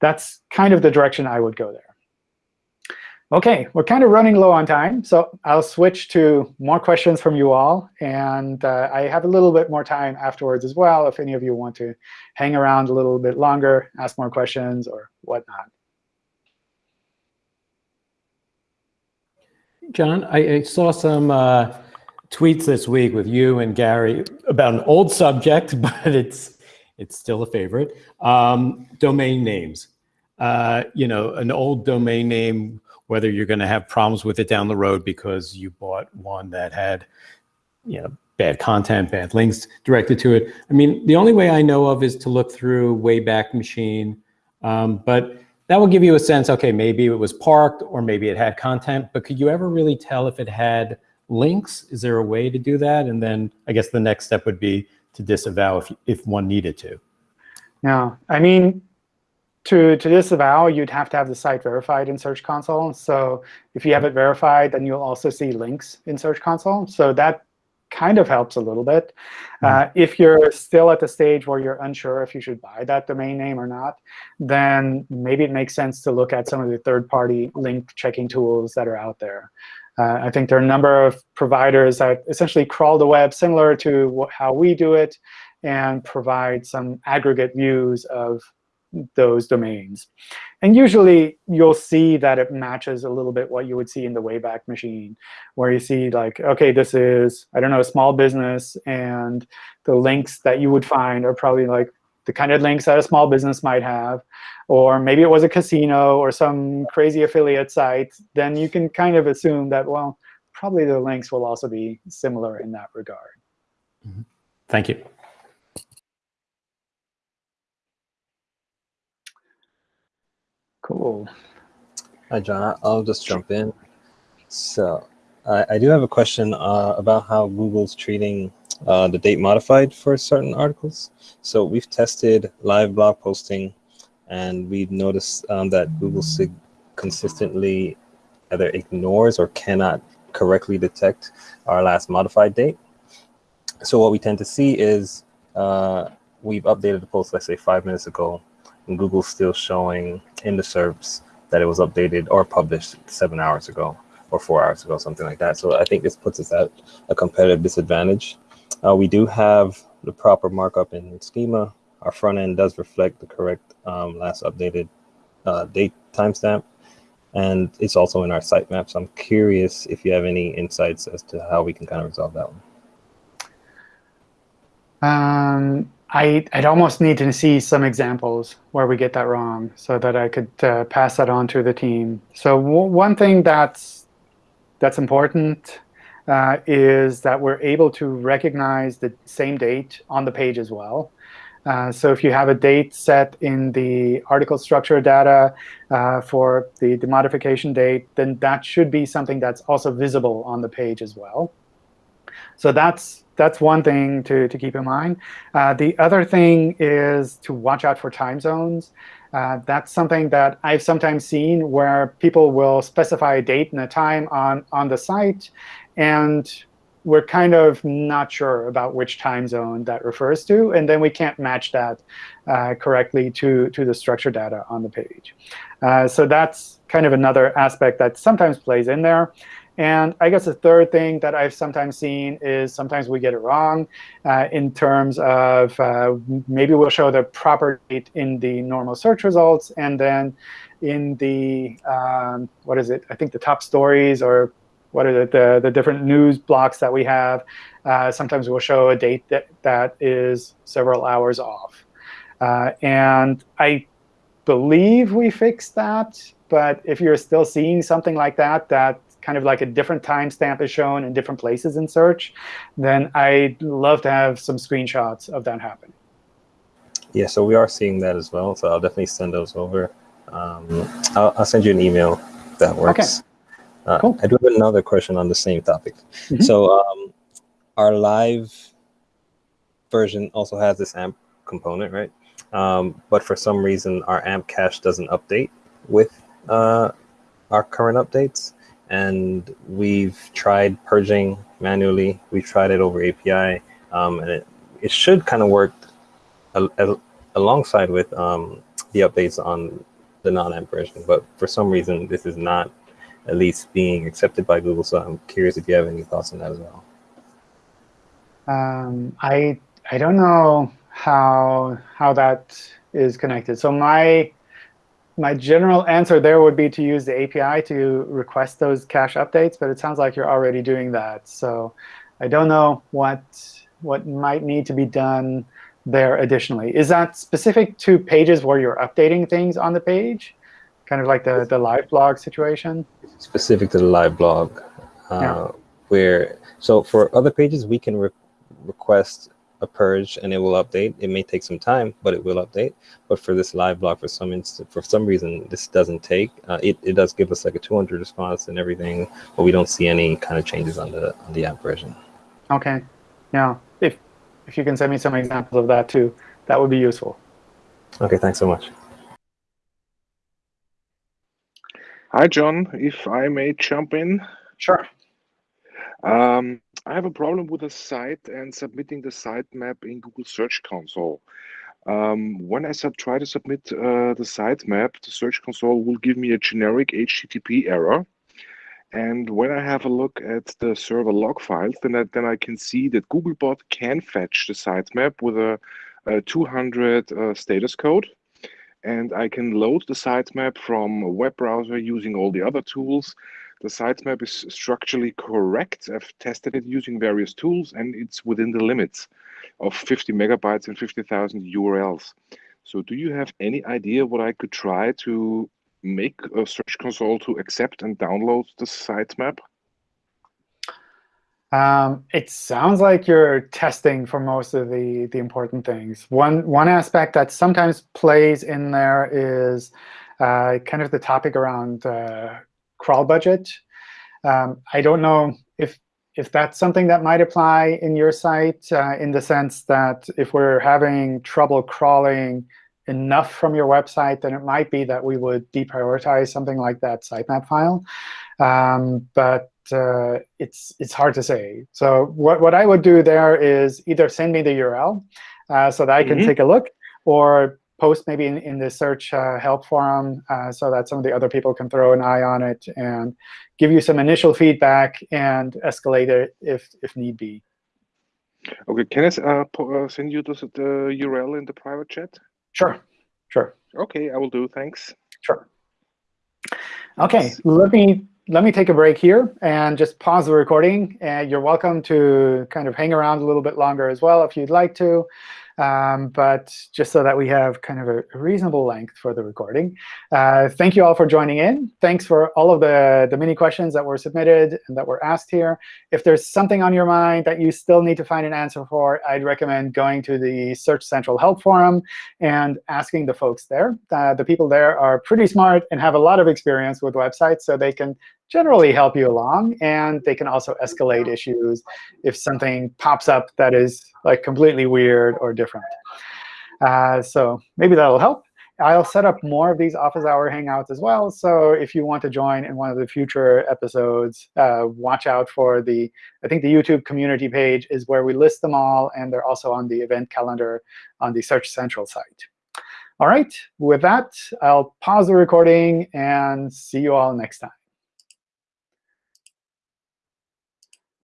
that's kind of the direction I would go there. OK, we're kind of running low on time. So I'll switch to more questions from you all. And uh, I have a little bit more time afterwards as well if any of you want to hang around a little bit longer, ask more questions, or whatnot. John, I, I saw some uh, tweets this week with you and Gary about an old subject, but it's it's still a favorite. Um, domain names. Uh, you know, an old domain name, whether you're going to have problems with it down the road because you bought one that had, you know, bad content, bad links directed to it. I mean, the only way I know of is to look through Wayback Machine, um, but that will give you a sense, OK, maybe it was parked or maybe it had content. But could you ever really tell if it had links? Is there a way to do that? And then I guess the next step would be to disavow if, if one needed to. No, I mean, to, to disavow, you'd have to have the site verified in Search Console. So if you have it verified, then you'll also see links in Search Console. So that kind of helps a little bit. Hmm. Uh, if you're still at the stage where you're unsure if you should buy that domain name or not, then maybe it makes sense to look at some of the third-party link checking tools that are out there. Uh, I think there are a number of providers that essentially crawl the web similar to how we do it and provide some aggregate views of those domains. And usually, you'll see that it matches a little bit what you would see in the Wayback Machine, where you see like, OK, this is, I don't know, a small business. And the links that you would find are probably like the kind of links that a small business might have. Or maybe it was a casino or some crazy affiliate site. Then you can kind of assume that, well, probably the links will also be similar in that regard. Mm -hmm. Thank you. Cool. Hi, John. I'll just jump in. So I, I do have a question uh, about how Google's treating uh, the date modified for certain articles. So we've tested live blog posting, and we've noticed um, that Google consistently either ignores or cannot correctly detect our last modified date. So what we tend to see is uh, we've updated the post, let's say five minutes ago, and Google's still showing in the SERPs that it was updated or published seven hours ago or four hours ago, something like that. So I think this puts us at a competitive disadvantage. Uh, we do have the proper markup in schema. Our front end does reflect the correct um, last updated uh, date timestamp. And it's also in our sitemap. So I'm curious if you have any insights as to how we can kind of resolve that one. Um, I, would almost need to see some examples where we get that wrong so that I could uh, pass that on to the team. So one thing that's, that's important uh, is that we're able to recognize the same date on the page as well. Uh, so if you have a date set in the article structure data uh, for the, the modification date, then that should be something that's also visible on the page as well. So that's that's one thing to, to keep in mind. Uh, the other thing is to watch out for time zones. Uh, that's something that I've sometimes seen where people will specify a date and a time on, on the site, and we're kind of not sure about which time zone that refers to, and then we can't match that uh, correctly to, to the structure data on the page. Uh, so that's kind of another aspect that sometimes plays in there. And I guess the third thing that I've sometimes seen is sometimes we get it wrong uh, in terms of uh, maybe we'll show the proper date in the normal search results, and then in the, um, what is it, I think the top stories or what are the, the, the different news blocks that we have, uh, sometimes we'll show a date that, that is several hours off. Uh, and I believe we fixed that. But if you're still seeing something like that, that kind of like a different timestamp is shown in different places in search, then I'd love to have some screenshots of that happen. Yeah, so we are seeing that as well. So I'll definitely send those over. Um, I'll, I'll, send you an email that works. Okay. Uh, cool. I do have another question on the same topic. Mm -hmm. So um, our live version also has this AMP component, right? Um, but for some reason, our AMP cache doesn't update with uh, our current updates and we've tried purging manually. We've tried it over API, um, and it, it should kind of work alongside with um, the updates on the non-AMP version. But for some reason, this is not at least being accepted by Google. So I'm curious if you have any thoughts on that as well. Um, I I don't know how how that is connected. So my my general answer there would be to use the API to request those cache updates, but it sounds like you're already doing that. So I don't know what what might need to be done there additionally. Is that specific to pages where you're updating things on the page? Kind of like the, the live blog situation? Specific to the live blog. Uh, yeah. Where So for other pages, we can re request a purge and it will update. It may take some time, but it will update. But for this live blog, for some instance, for some reason, this doesn't take. Uh, it, it does give us like a 200 response and everything, but we don't see any kind of changes on the on the AMP version. Okay. Yeah. If if you can send me some examples of that too, that would be useful. Okay. Thanks so much. Hi, John. If I may jump in. Sure. Um, I have a problem with the site and submitting the sitemap in Google Search Console. Um, when I try to submit uh, the sitemap, the Search Console will give me a generic HTTP error. And when I have a look at the server log files, then I, then I can see that Googlebot can fetch the sitemap with a, a 200 uh, status code. And I can load the sitemap from a web browser using all the other tools the sitemap is structurally correct. I've tested it using various tools and it's within the limits of 50 megabytes and 50,000 URLs. So do you have any idea what I could try to make a Search Console to accept and download the sitemap? Um, it sounds like you're testing for most of the, the important things. One, one aspect that sometimes plays in there is uh, kind of the topic around uh, crawl budget. Um, I don't know if if that's something that might apply in your site uh, in the sense that if we're having trouble crawling enough from your website, then it might be that we would deprioritize something like that sitemap file. Um, but uh, it's it's hard to say. So what, what I would do there is either send me the URL uh, so that I can mm -hmm. take a look, or post maybe in, in the search uh, help forum uh, so that some of the other people can throw an eye on it and give you some initial feedback and escalate it if, if need be. Okay, can I uh, uh, send you the, the URL in the private chat? Sure, sure. Okay, I will do. Thanks. Sure. OK, let me let me take a break here and just pause the recording. And you're welcome to kind of hang around a little bit longer as well if you'd like to. Um, but just so that we have kind of a reasonable length for the recording. Uh, thank you all for joining in. Thanks for all of the, the many questions that were submitted and that were asked here. If there's something on your mind that you still need to find an answer for, I'd recommend going to the Search Central Help Forum and asking the folks there. Uh, the people there are pretty smart and have a lot of experience with websites, so they can generally help you along. And they can also escalate issues if something pops up that is like completely weird or different. Uh, so maybe that'll help. I'll set up more of these office hour hangouts as well. So if you want to join in one of the future episodes, uh, watch out for the, I think the YouTube community page is where we list them all. And they're also on the event calendar on the Search Central site. All right, with that, I'll pause the recording and see you all next time.